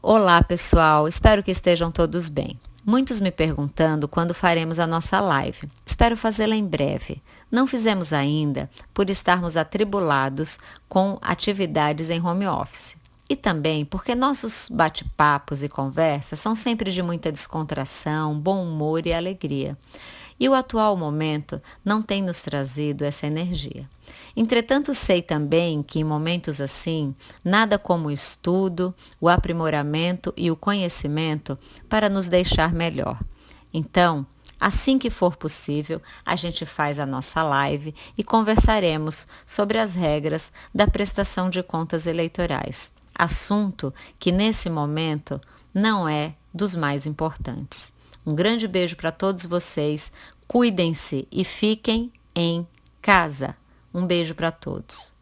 Olá, pessoal. Espero que estejam todos bem. Muitos me perguntando quando faremos a nossa live. Espero fazê-la em breve. Não fizemos ainda por estarmos atribulados com atividades em home office. E também porque nossos bate-papos e conversas são sempre de muita descontração, bom humor e alegria. E o atual momento não tem nos trazido essa energia. Entretanto, sei também que em momentos assim, nada como o estudo, o aprimoramento e o conhecimento para nos deixar melhor. Então, Assim que for possível, a gente faz a nossa live e conversaremos sobre as regras da prestação de contas eleitorais, assunto que nesse momento não é dos mais importantes. Um grande beijo para todos vocês, cuidem-se e fiquem em casa. Um beijo para todos.